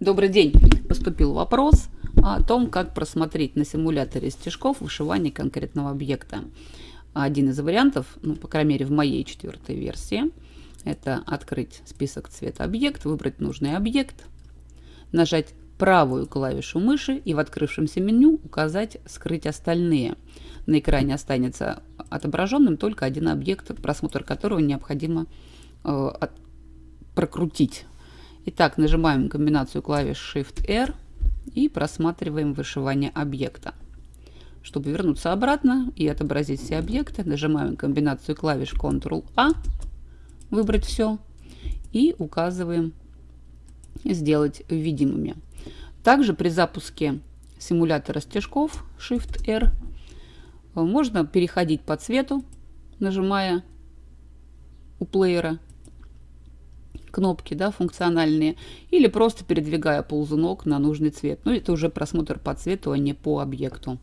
Добрый день! Поступил вопрос о том, как просмотреть на симуляторе стежков вышивание конкретного объекта. Один из вариантов, ну, по крайней мере в моей четвертой версии, это открыть список цвета объект, выбрать нужный объект, нажать правую клавишу мыши и в открывшемся меню указать «Скрыть остальные». На экране останется отображенным только один объект, просмотр которого необходимо э, прокрутить. Итак, нажимаем комбинацию клавиш Shift-R и просматриваем вышивание объекта. Чтобы вернуться обратно и отобразить все объекты, нажимаем комбинацию клавиш Ctrl-A, выбрать все, и указываем «Сделать видимыми». Также при запуске симулятора стежков Shift-R можно переходить по цвету, нажимая у плеера кнопки да, функциональные, или просто передвигая ползунок на нужный цвет. Ну, это уже просмотр по цвету, а не по объекту.